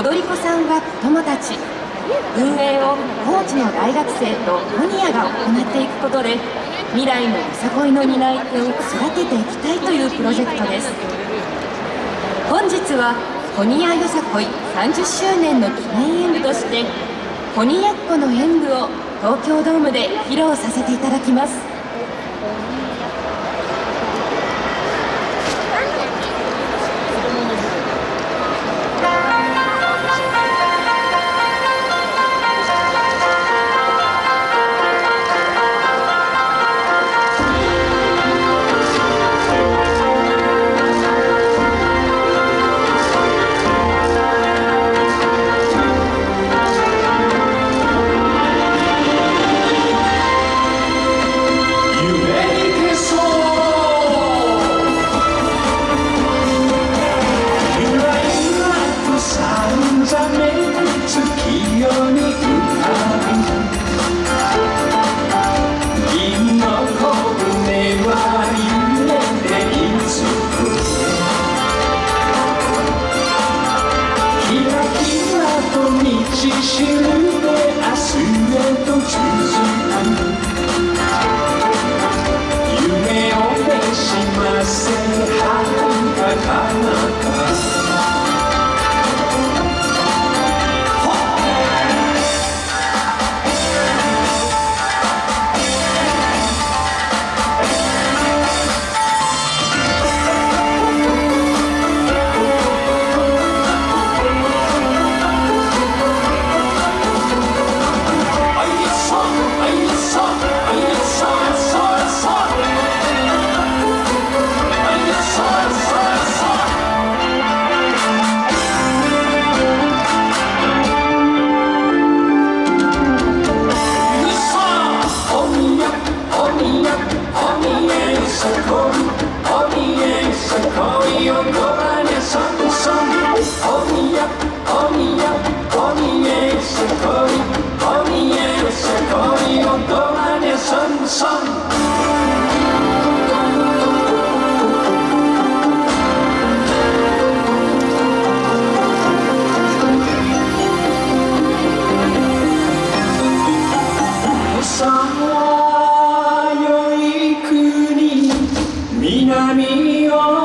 踊り子さんは子どもたち運営を高知の大学生とホニアが行っていくことで未来のよさこいの担い手を育てていきたいというプロジェクトです。本日はホニアよさこい30周年の記念演舞としてホニヤッコの演舞を東京ドームで披露させていただきます。南を